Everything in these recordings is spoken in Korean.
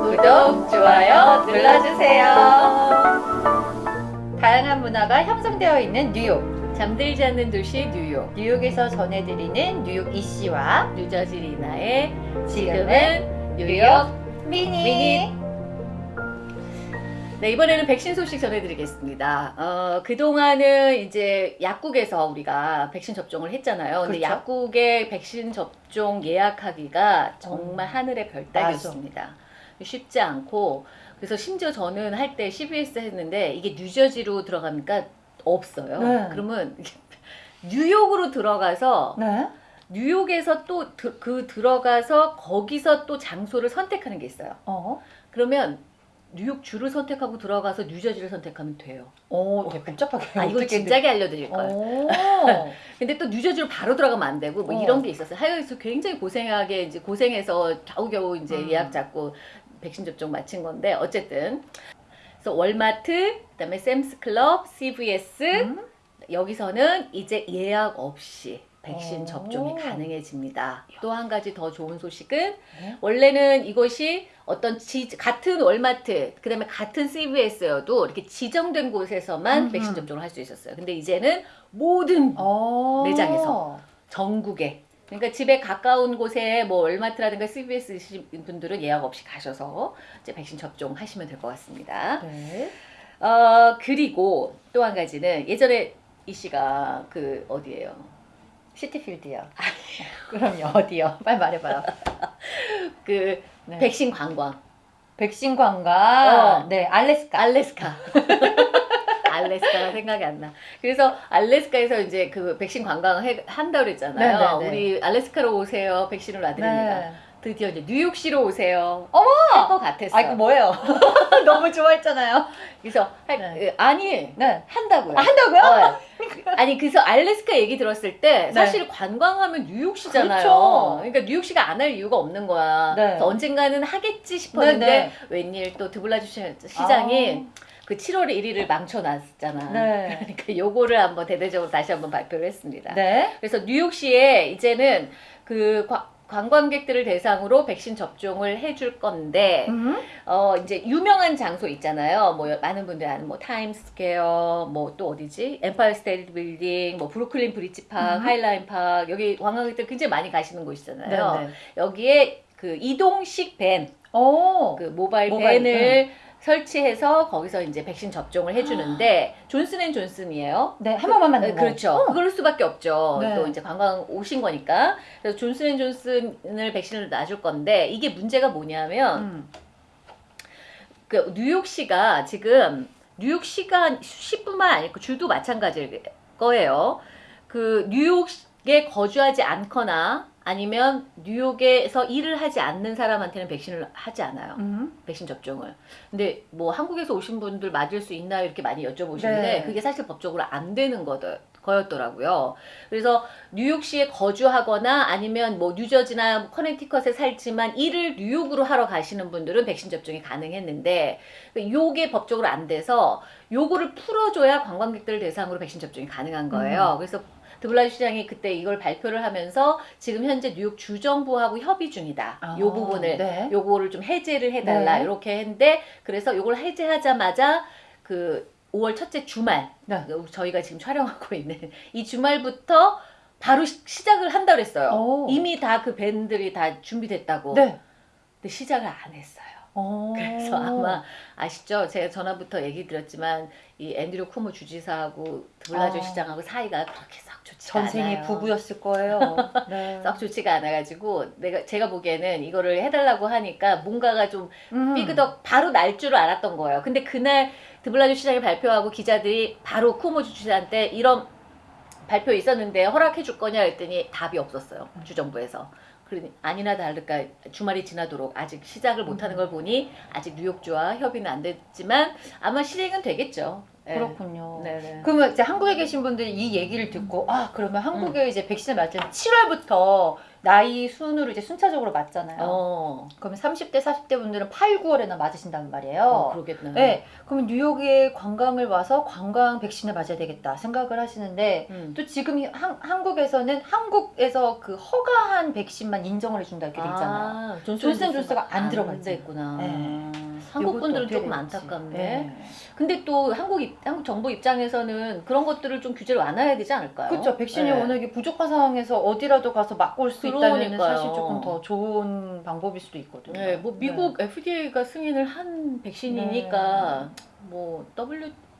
구독, 좋아요 눌러주세요. 다양한 문화가 형성되어 있는 뉴욕. 잠들지 않는 도시 뉴욕. 뉴욕에서 전해드리는 뉴욕 이씨와 뉴저지 리나의 지금은 뉴욕 미니. 미니. 네, 이번에는 백신 소식 전해드리겠습니다. 어, 그동안은 이제 약국에서 우리가 백신 접종을 했잖아요. 근데 그렇죠. 약국의 백신 접종 예약하기가 정말 하늘의 별따기였습니다. 쉽지 않고, 그래서 심지어 저는 할 때 CBS 했는데 이게 뉴저지로 들어가니까 없어요. 네. 그러면 뉴욕으로 들어가서 네. 뉴욕에서 또 그 들어가서 거기서 또 장소를 선택하는 게 있어요. 어. 그러면 뉴욕 주를 선택하고 들어가서 뉴저지를 선택하면 돼요. 오, 되게 복잡하게. 아 이거 진작에 알려드릴 거예요. 오. 근데 또 뉴저지로 바로 들어가면 안 되고 뭐 어. 이런 게 있었어요. 하여튼 굉장히 고생하게 이제 고생해서 겨우겨우 이제 음. 예약 잡고 백신 접종 마친 건데 어쨌든 그래서 월마트, 그다음에 샘스 클럽, CVS 음? 여기서는 이제 예약 없이 백신 오. 접종이 가능해집니다. 또 한 가지 더 좋은 소식은 네. 원래는 이것이 어떤 지, 같은 월마트, 그다음에 같은 CVS여도 이렇게 지정된 곳에서만 음흠. 백신 접종을 할 수 있었어요. 근데 이제는 모든 어. 매장에서. 전국에 그러니까 집에 가까운 곳에 뭐 월마트라든가 CVS 이신 분들은 예약 없이 가셔서 이제 백신 접종하시면 될 것 같습니다. 네. 어 그리고 또 한 가지는 예전에 이 씨가 그 어디예요? 시티필드요. 그럼요. 어디요? 빨리 말해봐요. 그 네. 백신 관광 백신 관광. 어. 네, 알래스카. 알래스카. 알래스카가 생각이 안 나. 그래서 알래스카에서 이제 그 백신 관광을 해, 한다고 그랬잖아요. 네, 네, 네. 우리 알래스카로 오세요. 백신을 놔드립니다. 네. 드디어 이제 뉴욕시로 오세요. 어머! 할 것 같았어. 아, 이거 뭐예요? 너무 좋아했잖아요. 그래서 할- 네. 어, 아니 네. 한다고요. 아, 한다고요? 어. 아니 그래서 알래스카 얘기 들었을 때 네. 사실 관광하면 뉴욕시잖아요. 그렇죠. 그러니까 뉴욕시가 안 할 이유가 없는 거야. 네. 그래서 언젠가는 하겠지 싶었는데 네, 네. 웬일 또 드블라주 시- 시장이 그 7월 1일을 망쳐놨잖아. 아. 네. 그러니까 요거를 한번 대대적으로 다시 한번 발표를 했습니다. 네. 그래서 뉴욕시에 이제는 그 과- 관광객들을 대상으로 백신 접종을 해줄 건데 음. 어 이제 유명한 장소 있잖아요. 뭐 많은 분들이 아는 뭐 타임스퀘어, 뭐 또 어디지? 엠파이어 스테이트 빌딩, 뭐 브루클린 브리지 파크, 음. 하이라인 파크 여기 관광객들 굉장히 많이 가시는 곳이잖아요. 네, 네. 여기에 그 이동식 밴, 오. 그 모바일, 모바일, 밴을 설치해서 거기서 이제 백신 접종을 해주는데 존슨앤존슨이에요. 네, 한 번만 맞는 네, 거. 그렇죠. 어. 그럴 수밖에 없죠. 네. 또 이제 관광 오신 거니까. 그래서 존슨앤존슨을 백신을 놔줄 건데 이게 문제가 뭐냐면 음. 그 뉴욕시가 지금 뉴욕시가 시뿐만 아니고 주도 마찬가지일 거예요. 그 뉴욕에 거주하지 않거나 아니면 뉴욕에서 일을 하지 않는 사람한테는 백신을 하지 않아요. 음. 백신 접종을. 근데 뭐 한국에서 오신 분들 맞을 수 있나요? 이렇게 많이 여쭤보시는데 네. 그게 사실 법적으로 안 되는 거더, 거였더라고요. 그래서 뉴욕시에 거주하거나 아니면 뭐 뉴저지나 뭐 커네티컷에 살지만 일을 뉴욕으로 하러 가시는 분들은 백신 접종이 가능했는데 요게 법적으로 안 돼서 요거를 풀어줘야 관광객들 을 대상으로 백신 접종이 가능한 거예요. 그래서 드블라주 시장이 그때 이걸 발표를 하면서 지금 현재 뉴욕 주정부하고 협의 중이다. 아, 요 부분을 네. 요거를 좀 해제를 해달라 네. 이렇게 했는데 그래서 요걸 해제하자마자 그 5월 첫째 주말 네. 저희가 지금 촬영하고 있는 이 주말부터 바로 시, 시작을 한다 그랬어요. 오. 이미 다 그 밴들이 다 준비됐다고. 네. 근데 시작을 안 했어요. 오. 그래서 아마 아시죠? 제가 전화부터 얘기 드렸지만 이 앤드류 쿠모 주지사하고 드블라주 어. 시장하고 사이가 그렇게 썩 전생이 않아요. 부부였을 거예요. 네. 썩 좋지가 않아가지고 내가 제가 보기에는 이거를 해달라고 하니까 뭔가가 좀 음. 삐그덕 바로 날 줄을 알았던 거예요. 근데 그날 드블라주 시장이 발표하고 기자들이 바로 쿠모 주지사한테 이런 발표 있었는데 허락해 줄 거냐 했더니 답이 없었어요. 주정부에서. 그러니 아니나 다를까 주말이 지나도록 아직 시작을 못하는 걸 보니 아직 뉴욕주와 협의는 안 됐지만 아마 실행은 되겠죠. 예. 그렇군요. 네네. 그러면 이제 한국에 계신 분들이 이 얘기를 듣고 아 그러면 한국에 이제 백신을 맞으면 7월부터 나이 순으로 이제 순차적으로 맞잖아요. 어, 그러면 30대, 40대 분들은 8, 9월에나 맞으신단 말이에요. 어, 그러겠네. 네, 그러면 뉴욕에 관광을 와서 관광 백신을 맞아야 되겠다 생각을 하시는데 음. 또 지금 이 한, 한국에서는 한국에서 그 허가한 백신만 인정을 해준다 이렇게 돼 있잖아요. 아, 존슨 존스가 안 들어가 있잖아요. 있구나. 네. 한국 이것도 분들은 조금. 안타깝네. 네. 근데 또 한국 입, 한국 정부 입장에서는 그런 것들을 좀 규제를 완화해야 되지 않을까요? 그렇죠. 백신이 네. 워낙에 부족한 상황에서 어디라도 가서 맞고 올 수 있다면. 사실 조금 더 좋은 방법일 수도 있거든요. 네, 뭐 미국 FDA가 승인을 한 백신이니까 네. 뭐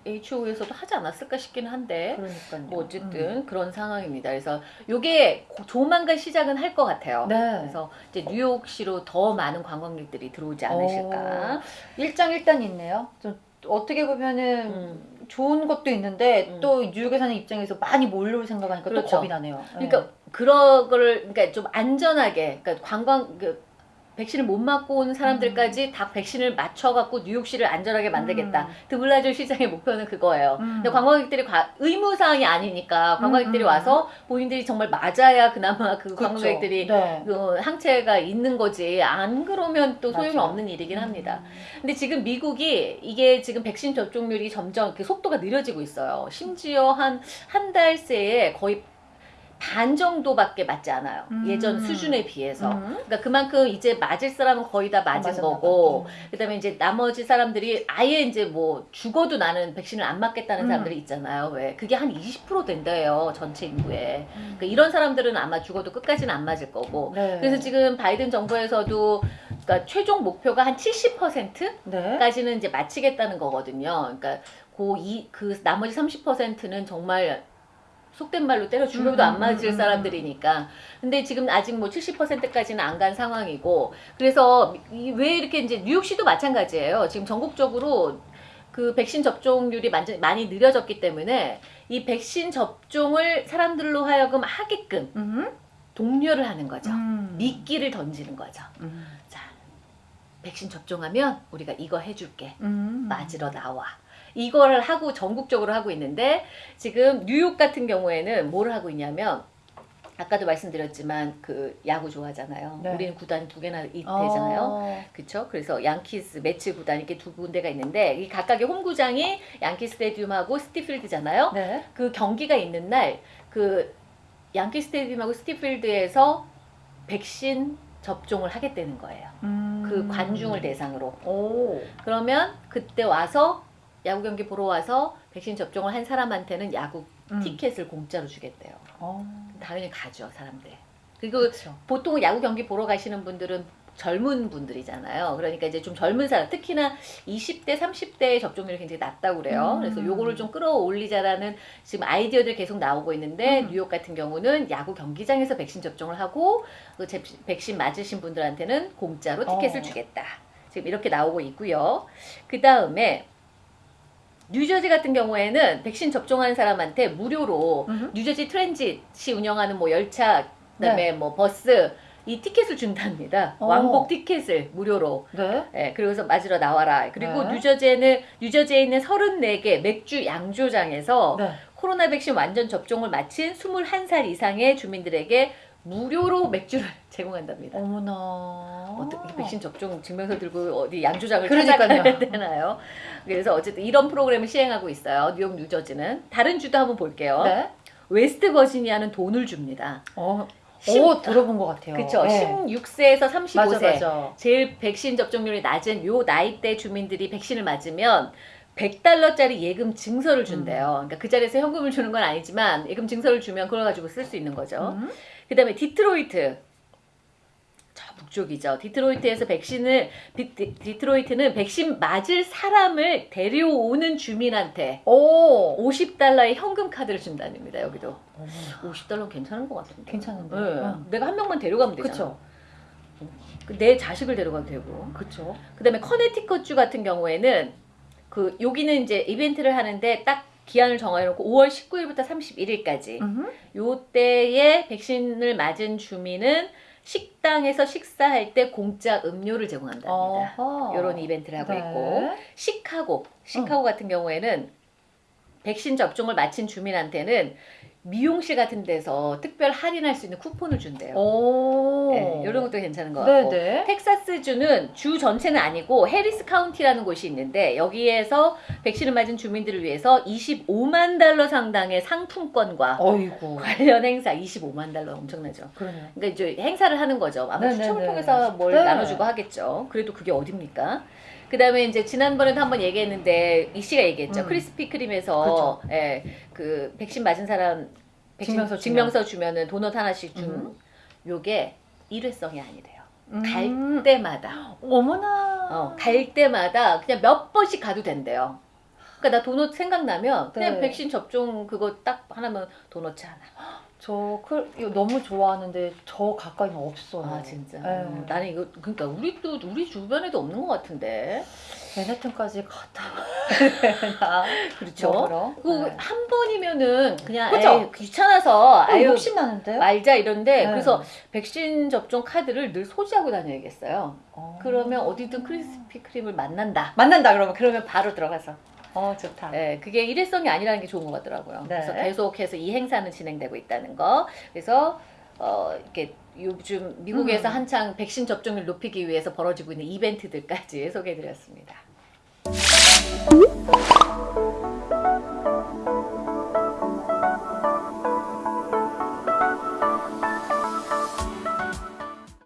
WHO에서도 하지 않았을까 싶긴 한데 그러니까요. 뭐 어쨌든 그런 상황입니다. 그래서 요게 고- 조만간 시작은 할 것 같아요. 음. 네. 그래서 이제 뉴욕시로 더 많은 관광객들이 들어오지 않으실까. 일장 일단이 있네요. 좀 어떻게 보면은 음. 좋은 것도 있는데 음. 또 뉴욕에 사는 입장에서 많이 몰려올 생각하니까 또 그렇죠. 겁이 나네요. 그러니까 그런 거를 그러니까 좀 안전하게 그러니까 관광 그 백신을 못 맞고 온 사람들까지 다 백신을 맞춰갖고 뉴욕시를 안전하게 만들겠다. 음. 드블라주 시장의 목표는 그거예요. 음. 근데 관광객들이 과- 의무 사항이 아니니까 관광객들이 음, 음. 와서 본인들이 정말 맞아야 그나마 그 그렇죠. 관광객들이 네. 그 항체가 있는 거지 안 그러면 또 소용이 맞아요. 없는 일이긴 합니다. 음. 근데 지금 미국이 이게 지금 백신 접종률이 점점 그 속도가 느려지고 있어요. 심지어 한 한 달 새에 거의 반 정도밖에 맞지 않아요. 음. 예전 수준에 비해서. 음. 그러니까 그만큼 이제 맞을 사람은 거의 다 맞은 맞았나 거고, 봐. 그다음에 이제 나머지 사람들이 아예 이제 뭐 죽어도 나는 백신을 안 맞겠다는 음. 사람들이 있잖아요. 왜? 그게 한 20% 된대요 전체 인구에. 음. 그러니까 이런 사람들은 아마 죽어도 끝까지는 안 맞을 거고. 네. 그래서 지금 바이든 정부에서도 그러니까 최종 목표가 한 70%까지는 네. 이제 마치겠다는 거거든요. 그러니까 그, 그 나머지 30%는 정말 속된 말로 때려 죽여도 음, 안 맞을 음, 음, 사람들이니까. 근데 지금 아직 뭐 70%까지는 안 간 상황이고. 그래서 이- 왜 이렇게 이제 뉴욕시도 마찬가지예요. 지금 전국적으로 그 백신 접종률이 완전 많이 느려졌기 때문에 이 백신 접종을 사람들로 하여금 하게끔 음. 독려를 하는 거죠. 음. 미끼를 던지는 거죠. 음. 자, 백신 접종하면 우리가 이거 해줄게. 음. 맞으러 나와. 이거를 하고 전국적으로 하고 있는데 지금 뉴욕 같은 경우에는 뭘 하고 있냐면 아까도 말씀드렸지만 그 야구 좋아하잖아요. 네. 우리는 구단이 두 개나. 되잖아요. 그렇죠? 그래서 양키스 매치 구단 이렇게 두 군데가 있는데 이 각각의 홈구장이 양키 스테디움하고 스티필드잖아요. 네. 그 경기가 있는 날 그 양키 스테디움하고 스티필드에서 백신 접종을 하겠다는 거예요. 음. 그 관중을 대상으로. 오. 그러면 그때 와서 야구 경기 보러 와서 백신 접종을 한 사람한테는 야구 음. 티켓을 공짜로 주겠대요. 어. 당연히 가죠, 사람들. 그리고 그렇죠. 보통 야구 경기 보러 가시는 분들은 젊은 분들이잖아요. 그러니까 이제 좀 젊은 사람, 특히나 20대, 30대의 접종률이 굉장히 낮다고 그래요. 음. 그래서 요거를 좀 끌어올리자라는 지금 아이디어들이 계속 나오고 있는데 음. 뉴욕 같은 경우는 야구 경기장에서 백신 접종을 하고 그 제- 백신 맞으신 분들한테는 공짜로 티켓을 어. 주겠다. 지금 이렇게 나오고 있고요. 그 다음에 뉴저지 같은 경우에는 백신 접종한 사람한테 무료로 음. 뉴저지 트랜짓이 운영하는 뭐 열차 그다음에 뭐 버스 이 티켓을 준답니다. 어. 왕복 티켓을 무료로. 네. 예, 그러고서 맞으러 나와라. 그리고 네. 뉴저지에는 뉴저지에 있는 34개 맥주 양조장에서 네. 코로나 백신 완전 접종을 마친 21살 이상의 주민들에게 무료로 맥주를 제공한답니다. 어머나. 어떻게 백신 접종 증명서 들고 어디 양조장을. 찾아가야 되나요? 그래서 어쨌든 이런 프로그램을 시행하고 있어요. 뉴욕, 뉴저지는 다른 주도 한번 볼게요. 네. 웨스트 버지니아는 돈을 줍니다. 어. 십- 오, 들어본 것 같아요. 그렇죠. 네. 16세에서 35세 맞아, 맞아. 제일 백신 접종률이 낮은 요 나이대 주민들이 백신을 맞으면 100달러짜리 예금 증서를 준대요. 음. 그러니까 그 자리에서 현금을 주는 건 아니지만 예금 증서를 주면 그걸 가지고 쓸 수 있는 거죠. 음. 그 다음에 디트로이트 저 북쪽이죠. 디트로이트에서 백신을 디, 디- 디트로이트는 백신 맞을 사람을 데려오는 주민한테 오. 50달러의 현금 카드를 준다입니다. 여기도 어머나. 50달러 는 괜찮은 것 같은데. 괜찮은데. 네. 응. 내가 한 명만 데려가면 되잖아. 그쵸. 그내 자식을 데려가도 되고. 그쵸. 그다음에 커네티컷주 같은 경우에는 그 여기는 이제 이벤트를 하는데 딱 기한을 정해놓고 5월 19일부터 31일까지 음. 요때에 백신을 맞은 주민은 식당에서 식사할 때 공짜 음료를 제공한답니다. 어허. 이런 이벤트를 하고 네. 있고 시카고 시카고 같은 경우에는 백신 접종을 마친 주민한테는 미용실 같은 데서 특별 할인할 수 있는 쿠폰을 준대요. 오. 네, 이런 것도 괜찮은 것 같고. 네네. 텍사스주는 주 전체는 아니고 해리스 카운티라는 곳이 있는데 여기에서 백신을 맞은 주민들을 위해서 25만 달러 상당의 상품권과 어이구. 관련 행사 25만 달러 엄청나죠. 그러네요. 그러니까 이제 행사를 하는 거죠. 아마 네네네. 추첨을 통해서 뭘 네. 나눠주고 하겠죠. 그래도 그게 어딥니까? 그 다음에 이제 지난번에도 한번 얘기했는데 이 씨가 얘기했죠. 음. 크리스피 크림에서 예, 그 백신 맞은 사람 백신 증명서 주면. 증명서 주면은 도넛 하나씩 준 음. 요게 일회성이 아니래요. 음. 갈 때마다 어머나. 어, 갈 때마다 그냥 몇 번씩 가도 된대요. 그러니까 나 도넛 생각나면 그냥 네. 백신 접종 그거 딱 하나면 도넛 하나. 저 그, 이거 너무 좋아하는데 저 가까이는 없어요. 아 진짜. 네. 음, 나는 이거 그러니까 우리도 우리 주변에도 없는 것 같은데. 맨해튼까지 갔다 와야? 그렇죠. 먹으러? 그 네. 한 번이면은 그냥 그죠? 에이, 귀찮아서 아유, 욕심 나는데요? 말자 이런데 네. 그래서 백신 접종 카드를 늘 소지하고 다녀야겠어요. 어. 그러면 어디든 크리스피 크림을 만난다. 만난다 그러면 그러면 바로 들어가서. 어 좋다. 네, 그게 일회성이 아니라는 게 좋은 것 같더라고요. 네. 그래서 계속해서 이 행사는 진행되고 있다는 거. 그래서 어 이렇게 요즘 미국에서 음. 한창 백신 접종률 높이기 위해서 벌어지고 있는 이벤트들까지 소개해드렸습니다.